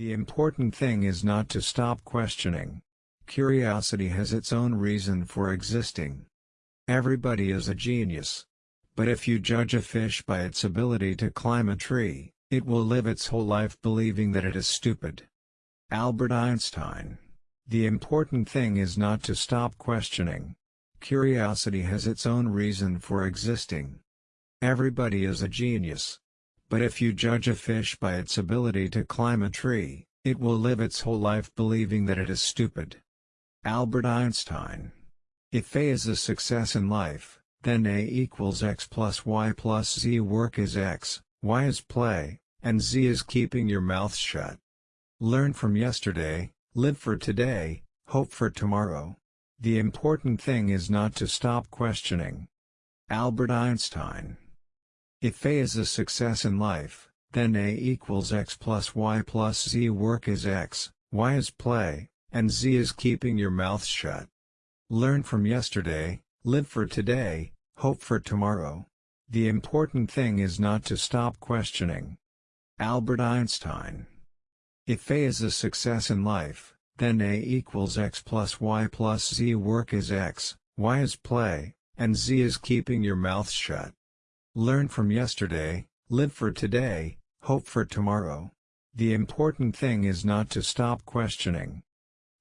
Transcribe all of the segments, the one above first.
The important thing is not to stop questioning. Curiosity has its own reason for existing. Everybody is a genius. But if you judge a fish by its ability to climb a tree, it will live its whole life believing that it is stupid. Albert Einstein. The important thing is not to stop questioning. Curiosity has its own reason for existing. Everybody is a genius. But if you judge a fish by its ability to climb a tree, it will live its whole life believing that it is stupid. Albert Einstein. If A is a success in life, then A equals x plus y plus z work is x, y is play, and z is keeping your mouth shut. Learn from yesterday, live for today, hope for tomorrow. The important thing is not to stop questioning. Albert Einstein. If A is a success in life, then A equals x plus y plus z work is x, y is play, and z is keeping your mouth shut. Learn from yesterday, live for today, hope for tomorrow. The important thing is not to stop questioning. Albert Einstein if A is a success in life, then A equals x plus y plus z work is x, y is play, and z is keeping your mouth shut. Learn from yesterday, live for today, hope for tomorrow. The important thing is not to stop questioning.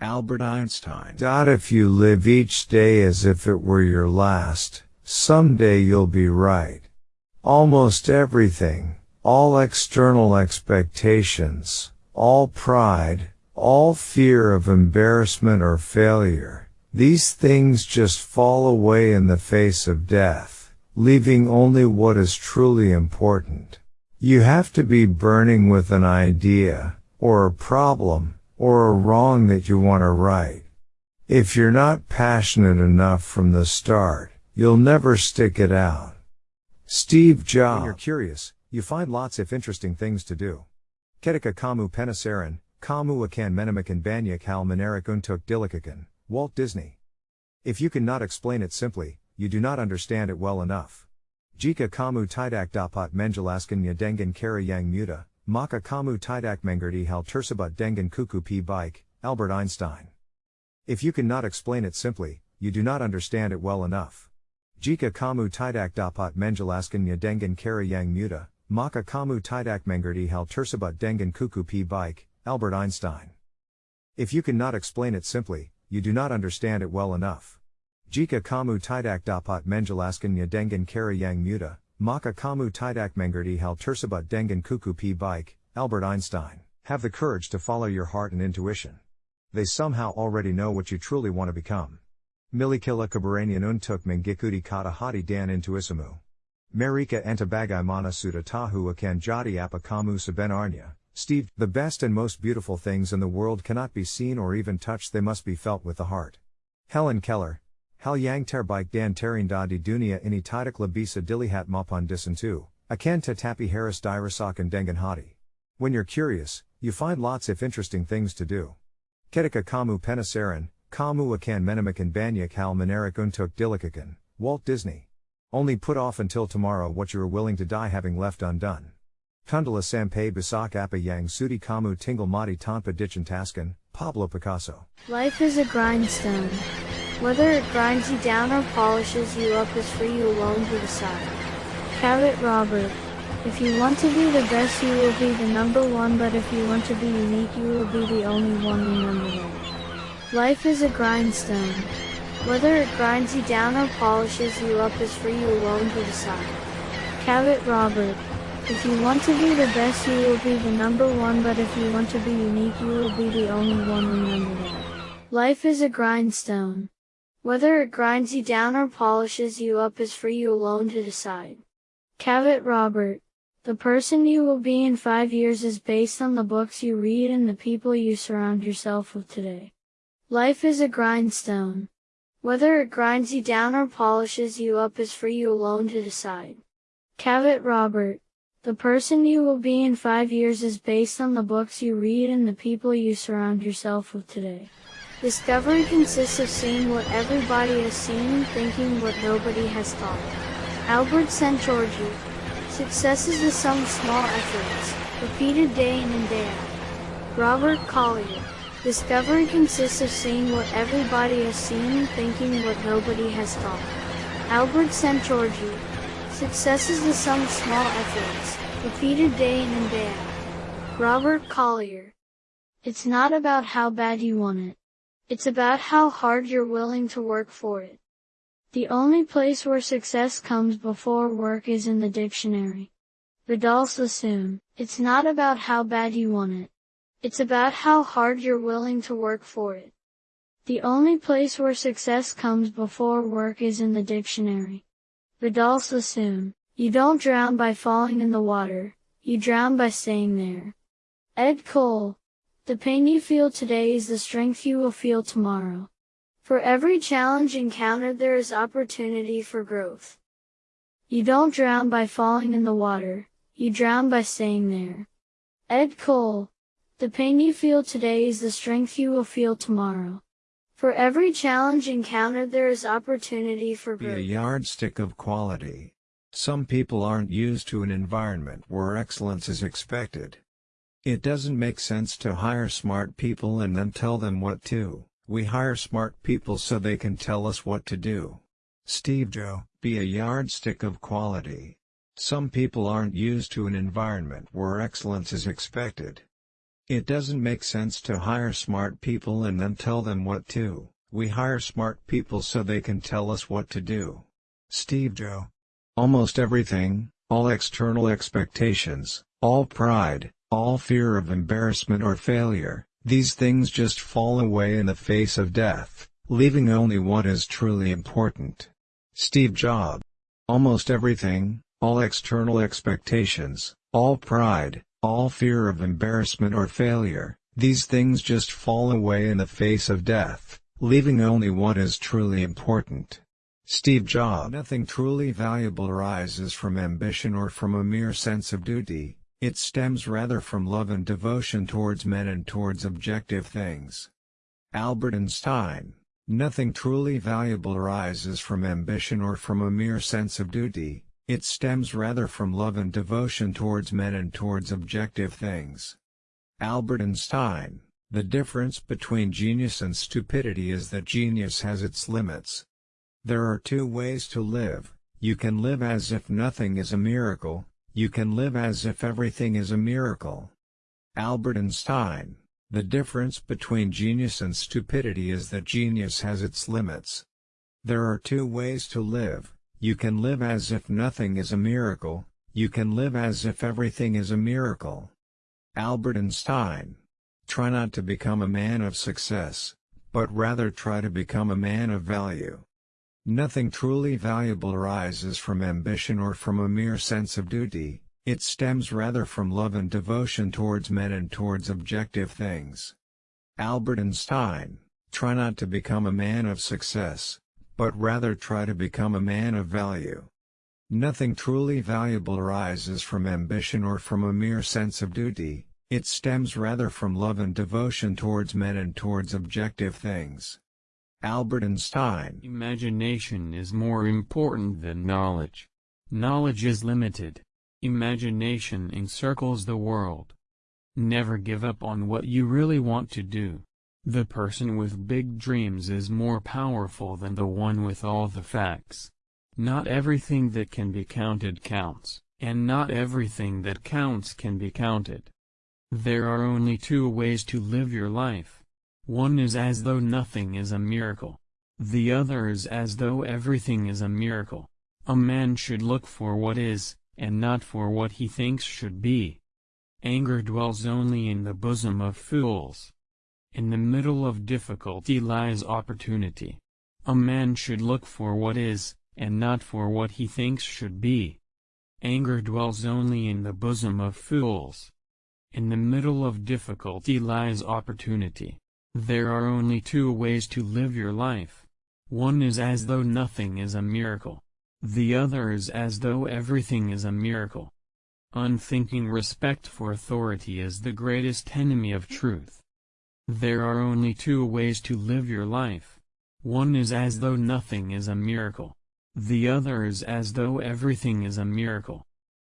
Albert Einstein. If you live each day as if it were your last, someday you'll be right. Almost everything, all external expectations, all pride, all fear of embarrassment or failure, these things just fall away in the face of death, leaving only what is truly important. You have to be burning with an idea, or a problem, or a wrong that you want to right. If you're not passionate enough from the start, you'll never stick it out. Steve Jobs. When you're curious, you find lots of interesting things to do. Ketika kamu penasaran, kamu akan menemukan banyak hal menarik untuk dilakukan. Walt Disney. If you cannot explain it simply, you do not understand it well enough. Jika kamu tidak dapat menjelaskannya dengan cara yang mudah, maka kamu tidak mengerti hal tersebut dengan kuku p bike, Albert Einstein. If you cannot explain it simply, you do not understand it well enough. Jika kamu tidak dapat menjelaskannya dengan cara yang mudah, Maka kamu tidak mengerti hal tersebut dengan kuku p bike, Albert Einstein. If you cannot explain it simply, you do not understand it well enough. Jika kamu tidak dapat menjelaskannya dengan cara yang muda, maka kamu tidak mengerti hal tersebut dengan kuku p bike, Albert Einstein. Have the courage to follow your heart and intuition. They somehow already know what you truly want to become. Milikila keberanian untuk mengikuti kata hati dan intuisimu. Marika antabagai mana suda tahu akan jadi apa kamu sebenarnya, Steve. The best and most beautiful things in the world cannot be seen or even touched, they must be felt with the heart. Helen Keller. Hal yang terbaik dan terindah di dunia ini tidaklah bisa dilihat maupun disentuh, akan tetapi harus dirasakan dengan hati. When you're curious, you find lots of interesting things to do. Ketika kamu penasaran, kamu akan menemukan banyak hal menarik untuk dilakukan. Walt Disney. Only put off until tomorrow what you are willing to die having left undone. Kundala Sampai Basak Apa Yang Sudi Kamu Tingle Mati Tanpa Taskan, Pablo Picasso. Life is a grindstone. Whether it grinds you down or polishes you up is for you alone to decide. Cavett Robert. If you want to be the best you will be the number one but if you want to be unique you will be the only one remember Life is a grindstone. Whether it grinds you down or polishes you up is for you alone to decide. Cavett Robert. If you want to be the best you will be the number one but if you want to be unique you will be the only one that. Life is a grindstone. Whether it grinds you down or polishes you up is for you alone to decide. Cavett Robert. The person you will be in five years is based on the books you read and the people you surround yourself with today. Life is a grindstone. Whether it grinds you down or polishes you up is for you alone to decide. Cavett Robert. The person you will be in five years is based on the books you read and the people you surround yourself with today. Discovery consists of seeing what everybody has seen thinking what nobody has thought. Albert Szent-Györgyi. Success is the sum of small efforts, repeated day in and day out. Robert Collier. Discovery consists of seeing what everybody has seen thinking what nobody has thought. Albert Szent-Györgyi. Success is the sum of small efforts, repeated day in and day out. Robert Collier. It's not about how bad you want it. It's about how hard you're willing to work for it. The only place where success comes before work is in the dictionary. Vidal Sassoon. It's not about how bad you want it. It's about how hard you're willing to work for it. The only place where success comes before work is in the dictionary. Vidal Sassoon. You don't drown by falling in the water, you drown by staying there. Ed Cole. The pain you feel today is the strength you will feel tomorrow. For every challenge encountered there is opportunity for growth. You don't drown by falling in the water, you drown by staying there. Ed Cole. The pain you feel today is the strength you will feel tomorrow. For every challenge encountered there is opportunity for growth. Be a yardstick of quality. Some people aren't used to an environment where excellence is expected. It doesn't make sense to hire smart people and then tell them what to. We hire smart people so they can tell us what to do. Steve Joe, be a yardstick of quality. Some people aren't used to an environment where excellence is expected. It doesn't make sense to hire smart people and then tell them what to. We hire smart people so they can tell us what to do. Steve Joe. Almost everything, all external expectations, all pride, all fear of embarrassment or failure, these things just fall away in the face of death, leaving only what is truly important. Steve Jobs. Almost everything, all external expectations, all pride, all fear of embarrassment or failure, these things just fall away in the face of death, leaving only what is truly important. Steve Jobs. Nothing truly valuable arises from ambition or from a mere sense of duty, it stems rather from love and devotion towards men and towards objective things. Albert Einstein Nothing truly valuable arises from ambition or from a mere sense of duty, it stems rather from love and devotion towards men and towards objective things. Albert Einstein The difference between genius and stupidity is that genius has its limits. There are two ways to live, you can live as if nothing is a miracle, you can live as if everything is a miracle. Albert Einstein The difference between genius and stupidity is that genius has its limits. There are two ways to live, you can live as if nothing is a miracle, you can live as if everything is a miracle. Albert Einstein Try not to become a man of success, but rather try to become a man of value. Nothing truly valuable arises from ambition or from a mere sense of duty, it stems rather from love and devotion towards men and towards objective things. Albert Einstein Try not to become a man of success, but rather try to become a man of value. Nothing truly valuable arises from ambition or from a mere sense of duty, it stems rather from love and devotion towards men and towards objective things. Albert Einstein Imagination is more important than knowledge. Knowledge is limited. Imagination encircles the world. Never give up on what you really want to do. The person with big dreams is more powerful than the one with all the facts. Not everything that can be counted counts, and not everything that counts can be counted. There are only two ways to live your life. One is as though nothing is a miracle. The other is as though everything is a miracle. A man should look for what is, and not for what he thinks should be. Anger dwells only in the bosom of fools. In the middle of difficulty lies opportunity. A man should look for what is, and not for what he thinks should be. Anger dwells only in the bosom of fools. In the middle of difficulty lies opportunity. There are only two ways to live your life. One is as though nothing is a miracle. The other is as though everything is a miracle. Unthinking respect for authority is the greatest enemy of truth. There are only two ways to live your life. One is as though nothing is a miracle. The other is as though everything is a miracle.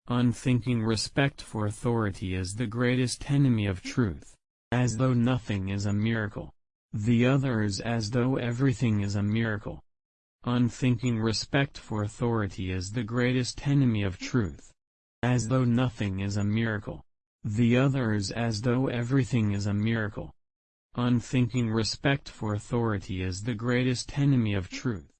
Unthinking respect for authority is the greatest enemy of truth. As though nothing is a miracle. The other is as though everything is a miracle. Unthinking respect for authority is the greatest enemy of truth. As though nothing is a miracle. The other is as though everything is a miracle. Unthinking respect for authority is the greatest enemy of truth.